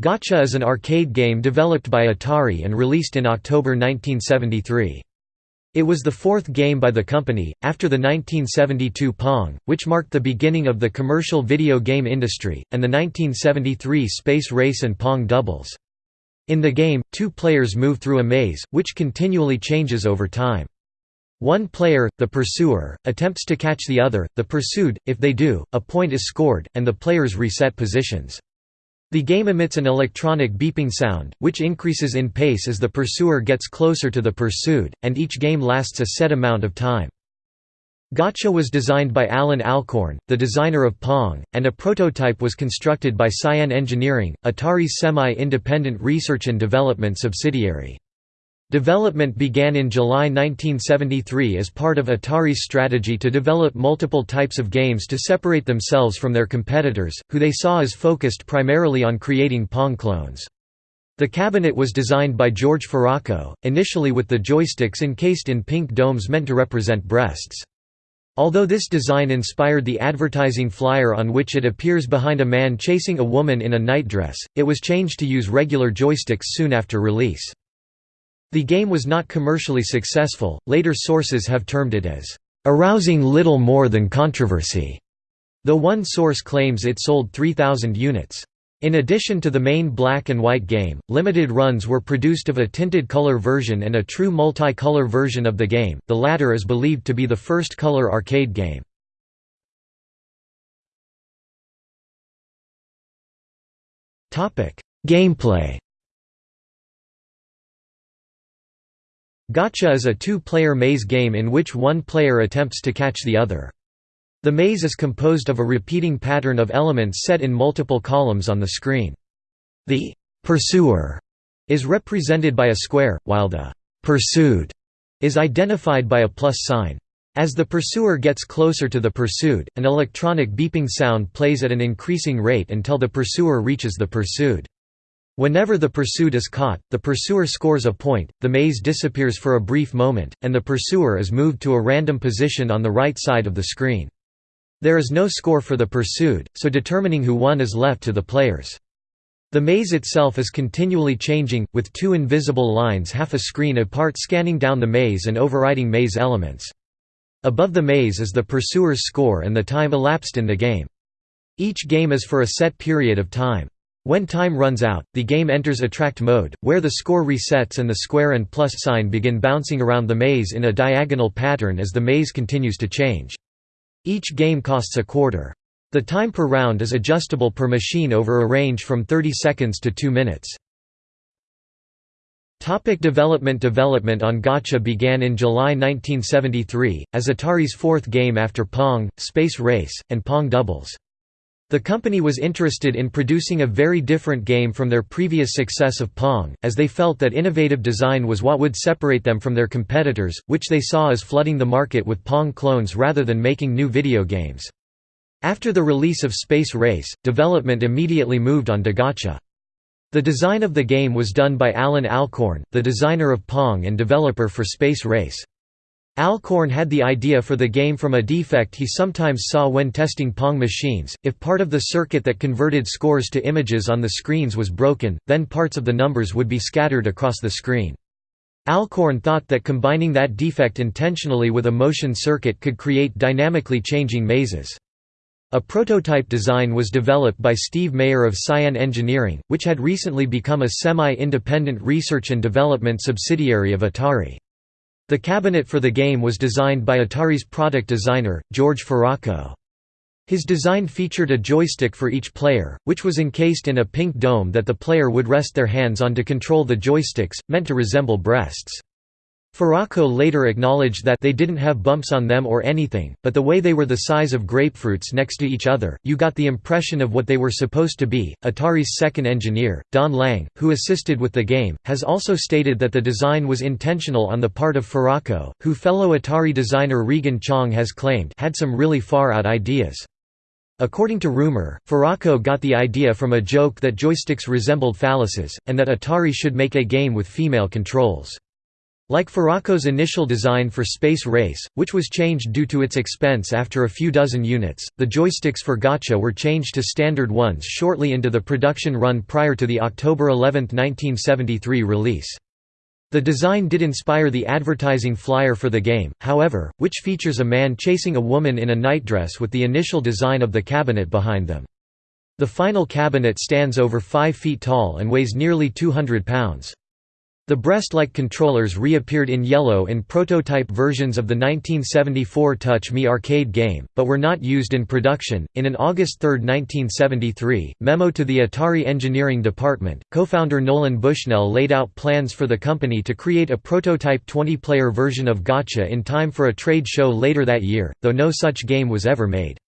Gotcha is an arcade game developed by Atari and released in October 1973. It was the fourth game by the company, after the 1972 Pong, which marked the beginning of the commercial video game industry, and the 1973 Space Race and Pong doubles. In the game, two players move through a maze, which continually changes over time. One player, the pursuer, attempts to catch the other, the pursued, if they do, a point is scored, and the players reset positions. The game emits an electronic beeping sound, which increases in pace as the pursuer gets closer to the pursued, and each game lasts a set amount of time. Gotcha was designed by Allan Alcorn, the designer of Pong, and a prototype was constructed by Cyan Engineering, Atari's semi-independent research and development subsidiary. Development began in July 1973 as part of Atari's strategy to develop multiple types of games to separate themselves from their competitors, who they saw as focused primarily on creating Pong clones. The cabinet was designed by George Faraco, initially with the joysticks encased in pink domes meant to represent breasts. Although this design inspired the advertising flyer on which it appears behind a man chasing a woman in a nightdress, it was changed to use regular joysticks soon after release. The game was not commercially successful, later sources have termed it as, "...arousing little more than controversy", though one source claims it sold 3,000 units. In addition to the main black and white game, limited runs were produced of a tinted color version and a true multi-color version of the game, the latter is believed to be the first color arcade game. Gameplay Gotcha is a two-player maze game in which one player attempts to catch the other. The maze is composed of a repeating pattern of elements set in multiple columns on the screen. The «pursuer» is represented by a square, while the «pursued» is identified by a plus sign. As the pursuer gets closer to the pursued, an electronic beeping sound plays at an increasing rate until the pursuer reaches the pursued. Whenever the pursued is caught, the pursuer scores a point, the maze disappears for a brief moment, and the pursuer is moved to a random position on the right side of the screen. There is no score for the pursued, so determining who won is left to the players. The maze itself is continually changing, with two invisible lines half a screen apart scanning down the maze and overriding maze elements. Above the maze is the pursuer's score and the time elapsed in the game. Each game is for a set period of time. When time runs out, the game enters attract mode, where the score resets and the square and plus sign begin bouncing around the maze in a diagonal pattern as the maze continues to change. Each game costs a quarter. The time per round is adjustable per machine over a range from 30 seconds to 2 minutes. Topic development Development on Gotcha began in July 1973, as Atari's fourth game after Pong, Space Race, and Pong Doubles. The company was interested in producing a very different game from their previous success of Pong, as they felt that innovative design was what would separate them from their competitors, which they saw as flooding the market with Pong clones rather than making new video games. After the release of Space Race, development immediately moved on to Gotcha. The design of the game was done by Allan Alcorn, the designer of Pong and developer for Space Race. Alcorn had the idea for the game from a defect he sometimes saw when testing Pong machines. If part of the circuit that converted scores to images on the screens was broken, then parts of the numbers would be scattered across the screen. Alcorn thought that combining that defect intentionally with a motion circuit could create dynamically changing mazes. A prototype design was developed by Steve Mayer of Cyan Engineering, which had recently become a semi-independent research and development subsidiary of Atari. The cabinet for the game was designed by Atari's product designer, George Faraco. His design featured a joystick for each player, which was encased in a pink dome that the player would rest their hands on to control the joysticks, meant to resemble breasts. Faraco later acknowledged that they didn't have bumps on them or anything, but the way they were the size of grapefruits next to each other, you got the impression of what they were supposed to be. Atari's second engineer, Don Lang, who assisted with the game, has also stated that the design was intentional on the part of Faraco, who fellow Atari designer Regan Chong has claimed had some really far-out ideas. According to rumor, Faraco got the idea from a joke that joysticks resembled phalluses, and that Atari should make a game with female controls. Like Faraco's initial design for Space Race, which was changed due to its expense after a few dozen units, the joysticks for Gotcha were changed to standard ones shortly into the production run prior to the October 11, 1973 release. The design did inspire the advertising flyer for the game, however, which features a man chasing a woman in a nightdress with the initial design of the cabinet behind them. The final cabinet stands over 5 feet tall and weighs nearly 200 pounds. The breast-like controllers reappeared in yellow in prototype versions of the 1974 Touch Me arcade game, but were not used in production. In an August 3, 1973, memo to the Atari engineering department, co-founder Nolan Bushnell laid out plans for the company to create a prototype 20-player version of Gotcha in time for a trade show later that year, though no such game was ever made.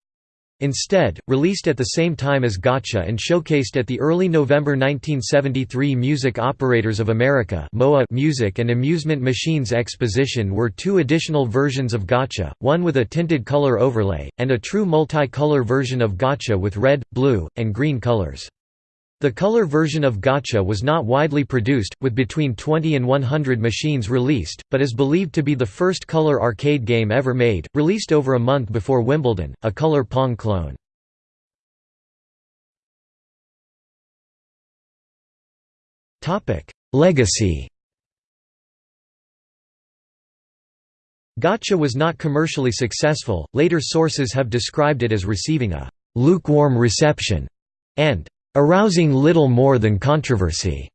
Instead, released at the same time as Gotcha and showcased at the early November 1973 Music Operators of America Music and Amusement Machines Exposition were two additional versions of Gotcha, one with a tinted color overlay, and a true multi-color version of Gotcha with red, blue, and green colors. The color version of Gotcha was not widely produced, with between 20 and 100 machines released, but is believed to be the first color arcade game ever made, released over a month before Wimbledon, a color Pong clone. Legacy Gotcha was not commercially successful, later sources have described it as receiving a «lukewarm reception» and arousing little more than controversy.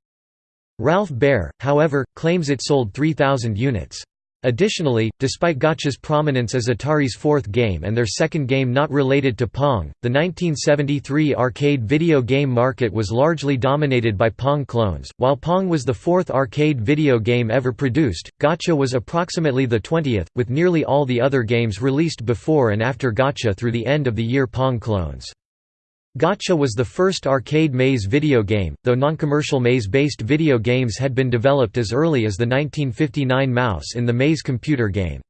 Ralph Baer, however, claims it sold 3,000 units. Additionally, despite Gotcha's prominence as Atari's fourth game and their second game not related to Pong, the 1973 arcade video game market was largely dominated by Pong clones. While Pong was the fourth arcade video game ever produced, Gotcha was approximately the 20th, with nearly all the other games released before and after Gotcha through the end of the year Pong clones. Gotcha was the first arcade maze video game, though non-commercial maze-based video games had been developed as early as the 1959 Mouse in the Maze computer game.